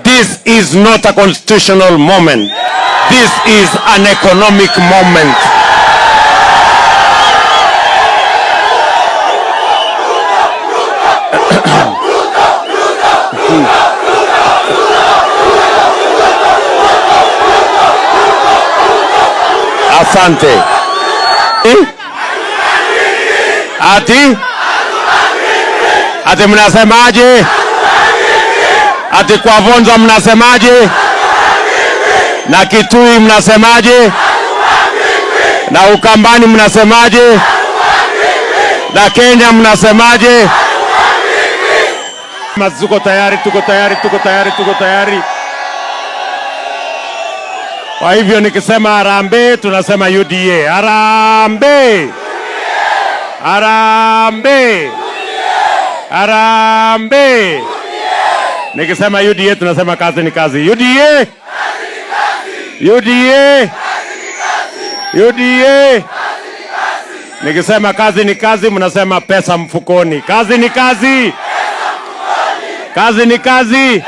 This is not a constitutional moment. This is an economic moment. Asante. Ati? Ati mnasemaje? Ati kwa Vonza mnasemaje? Na Kitui mnasemaje? Na Ukambani mnasemaje? Na Kenya mnasemaje? mazuko tayari, tuko tayari, tuko tayari, tuko tayari. Kwa hivyo nikisema harambee, tunasema UDA. Harambee! Harambee! Harambee! Nikisema UDA tunasema kazi ni kazi. UDA! kazi ni kazi. UDA! kazi ni kazi. UDA! kazi ni kazi. Nikisema kazi ni kazi, mnasema pesa mfukoni. Kazi ni kazi. Pesa mfukoni. Kazi ni kazi.